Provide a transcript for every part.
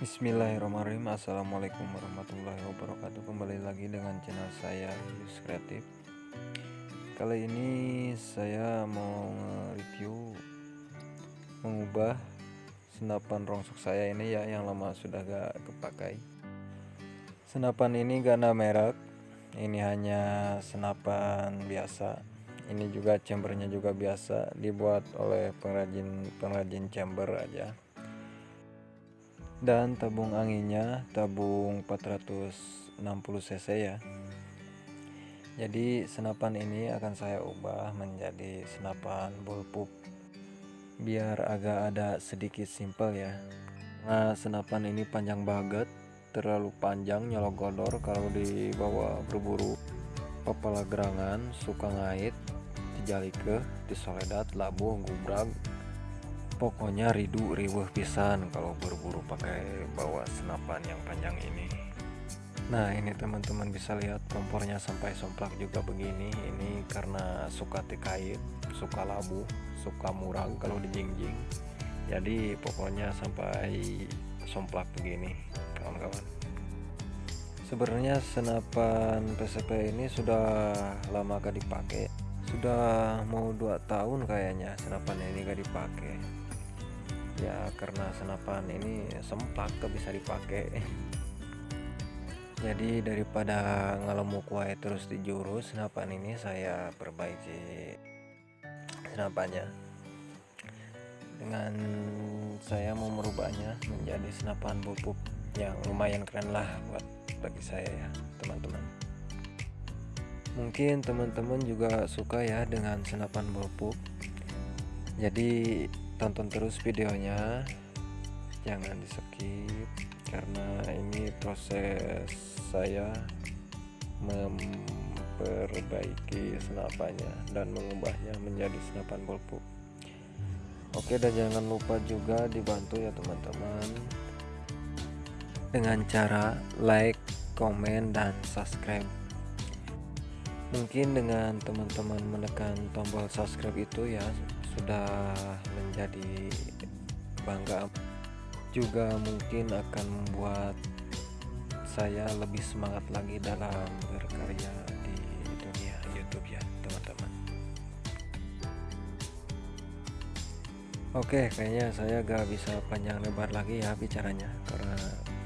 Bismillahirrahmanirrahim. Assalamualaikum warahmatullahi wabarakatuh. Kembali lagi dengan channel saya Yus Kreatif. Kali ini saya mau review Mengubah Senapan rongsok saya ini ya Yang lama sudah gak kepakai. Senapan ini ada merek. Ini hanya senapan biasa. Ini juga chambernya juga biasa Dibuat oleh pengrajin pengrajin chamber aja dan tabung anginnya tabung 460 cc ya. Jadi senapan ini akan saya ubah menjadi senapan bullpup. Biar agak ada sedikit simpel ya. Nah senapan ini panjang banget terlalu panjang nyologodor kalau dibawa berburu kepala gerangan suka ngait dijalike disoledat labuh gubrag pokoknya ridu riweh pisan kalau berburu pakai bawa senapan yang panjang ini. Nah ini teman-teman bisa lihat kompornya sampai somplak juga begini. Ini karena suka tikait suka labu suka murang kalau dijingjing jadi pokoknya sampai somplak begini kawan-kawan. Sebenarnya senapan PCP ini sudah lama gak dipakai. Sudah mau dua tahun kayaknya senapan ini gak dipakai ya karena senapan ini sempat ke bisa dipakai. Jadi daripada ngelemuk wae terus di jurus senapan ini saya perbaiki senapannya. Dengan saya mau merubahnya menjadi senapan bubuk yang lumayan keren lah buat bagi saya ya teman-teman. Mungkin teman-teman juga suka ya dengan senapan bubuk jadi tonton terus videonya. Jangan di skip karena ini proses saya memperbaiki senapannya dan mengubahnya menjadi senapan pulpuk oke dan jangan lupa juga dibantu ya teman-teman dengan cara like komen dan subscribe. Mungkin dengan teman-teman menekan tombol subscribe itu ya sudah menjadi bangga juga mungkin akan membuat saya lebih semangat lagi dalam berkarya di dunia YouTube ya teman-teman. Oke kayaknya saya gak bisa panjang lebar lagi ya bicaranya karena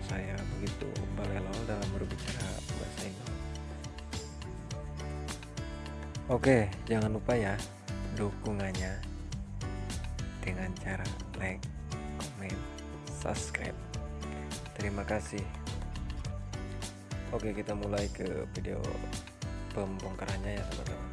saya begitu balelo dalam berbicara bahasa Inggris Oke jangan lupa ya dukungannya dengan cara like, komen, subscribe. Terima kasih. Oke, kita mulai ke video pembongkarannya ya, teman-teman.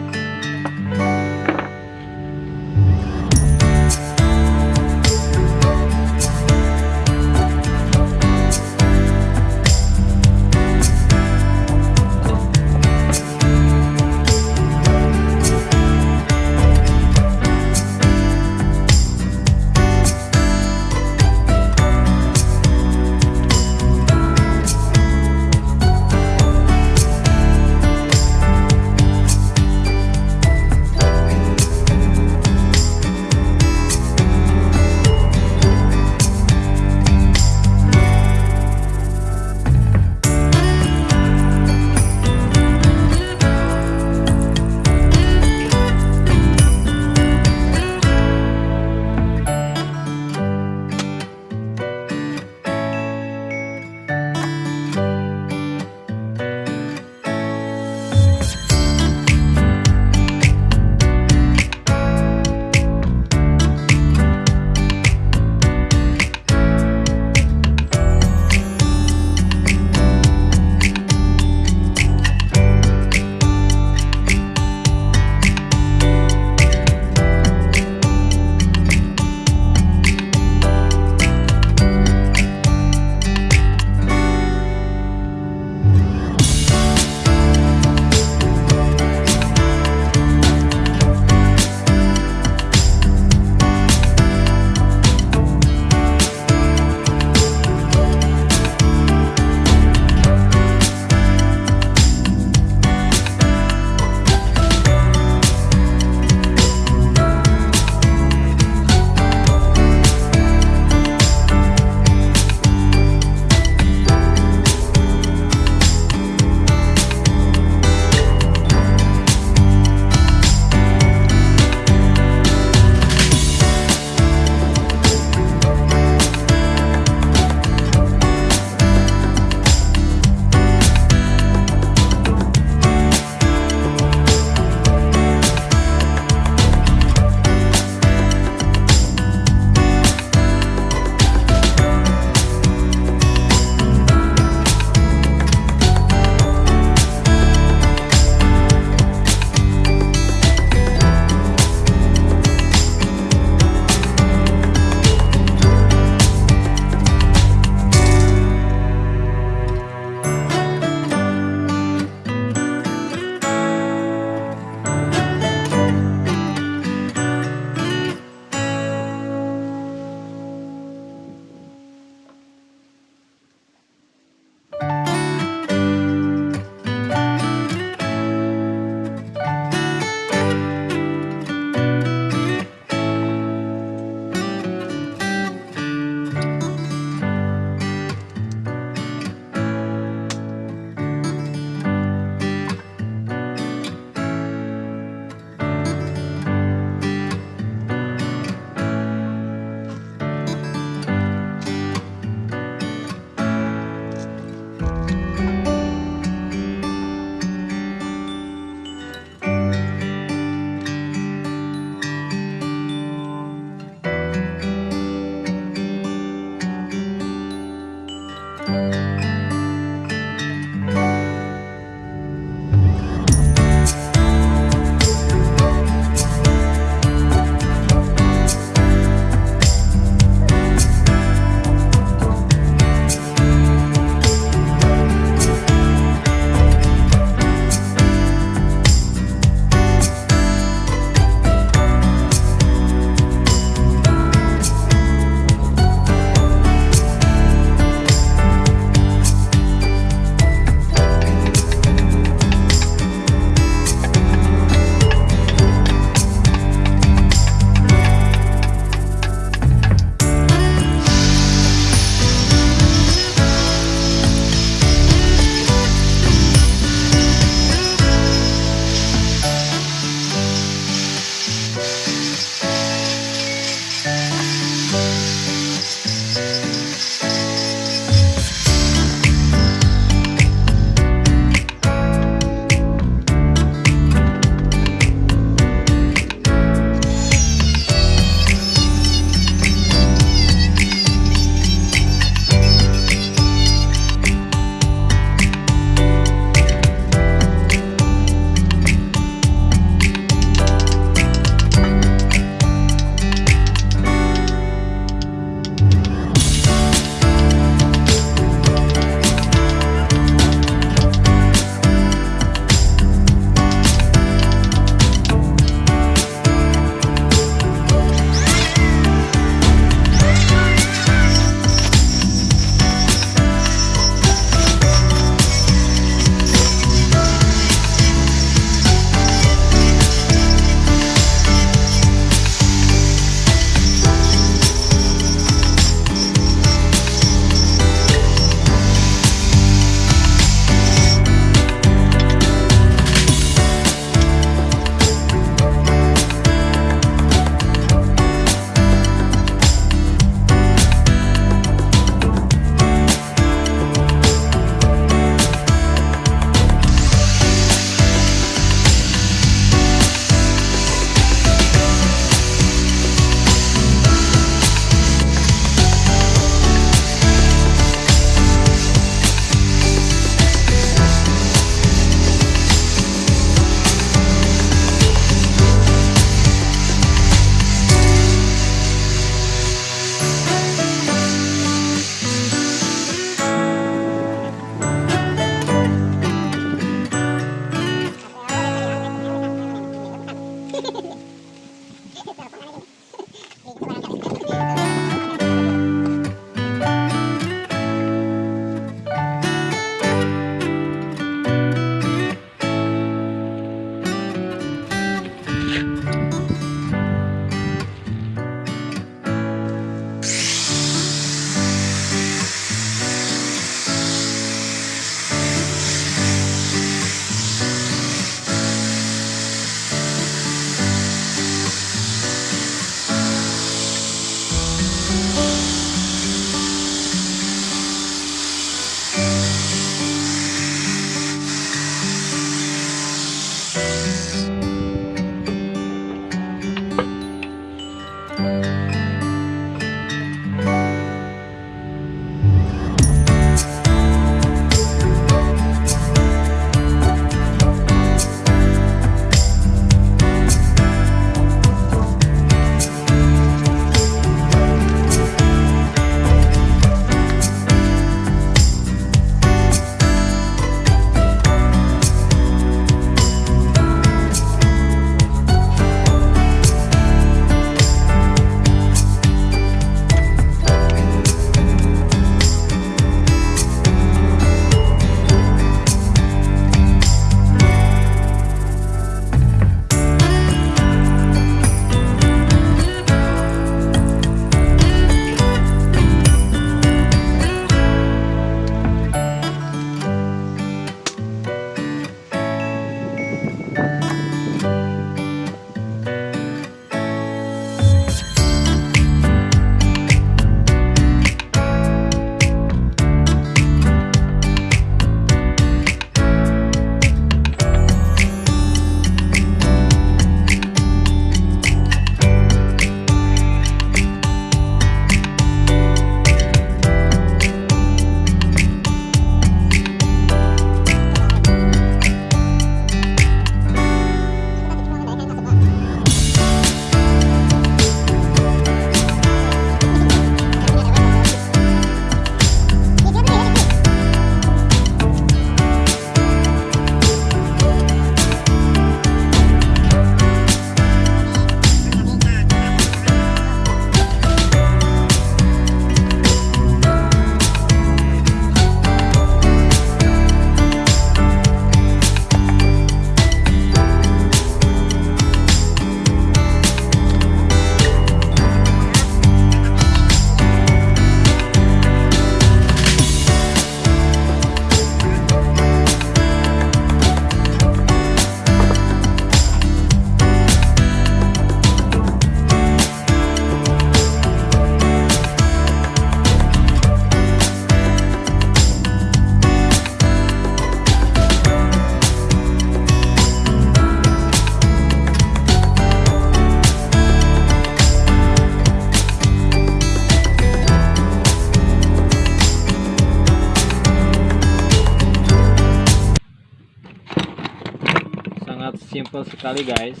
Simple sekali guys.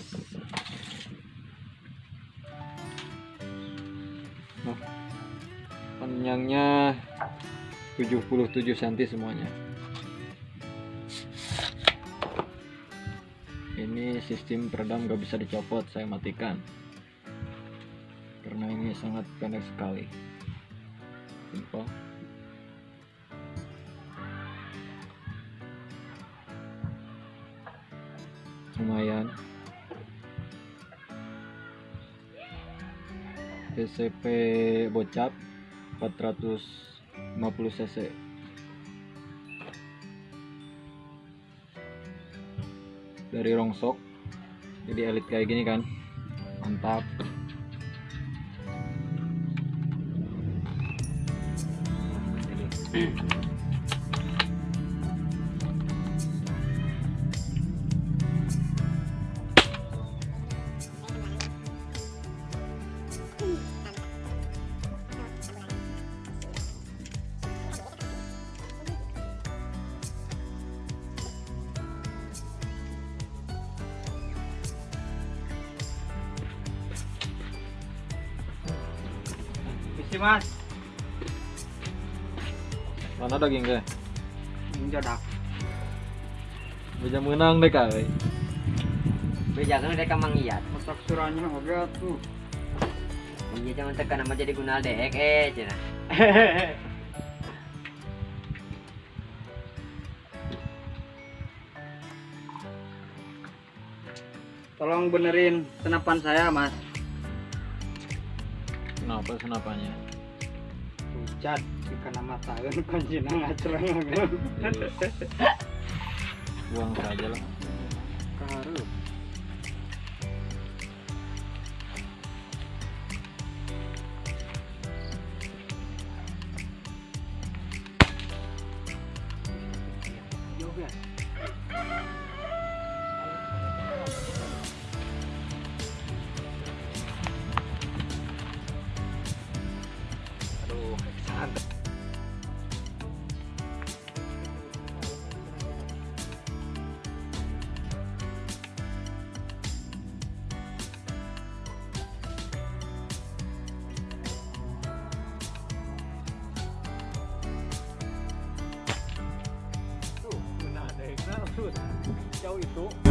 Nah, panjangnya 77 cm semuanya. Ini sistem peredam gak bisa dicopot saya matikan. Karena ini sangat pendek sekali. Simple lumayan. PCP bocap 450 cc. Dari rongsok jadi elit kayak gini kan. Mantap Isi mas, mana daging ke menjodak. bisa menang deh kali Bejakan mereka mangiat. Masak suranya oke tuh. Iya jangan tekan nama jadi guna dek eh cina. Tolong benerin senapan saya mas. kenapa senapannya Pucat jika nama tahun konjina ngacerang buang saja lah. Karu. Aduh Jauh itu.